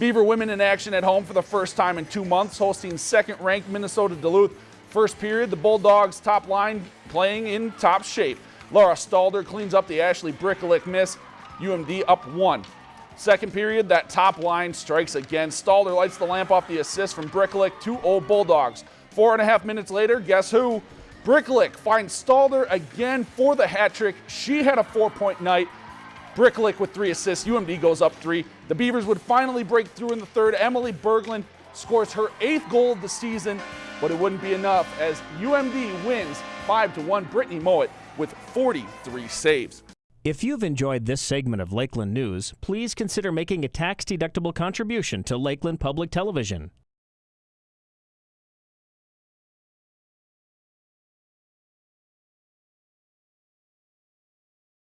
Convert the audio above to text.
Beaver women in action at home for the first time in two months, hosting second-ranked Minnesota Duluth. First period, the Bulldogs top line playing in top shape. Laura Stalder cleans up the Ashley Brykaliuk miss. UMD up one. Second period, that top line strikes again. Stalder lights the lamp off the assist from Brykaliuk, 2-0 Bulldogs. Four and a half minutes later, guess who? Brykaliuk finds Stalder again for the hat trick. She had a four-point night. Brykaliuk with three assists. UMD goes up three. The Beavers would finally break through in the third. Emily Berglund scores her eighth goal of the season, but it wouldn't be enough as UMD wins 5 to 1. Brittni Mowat with 43 saves. If you've enjoyed this segment of Lakeland News, please consider making a tax-deductible contribution to Lakeland Public Television.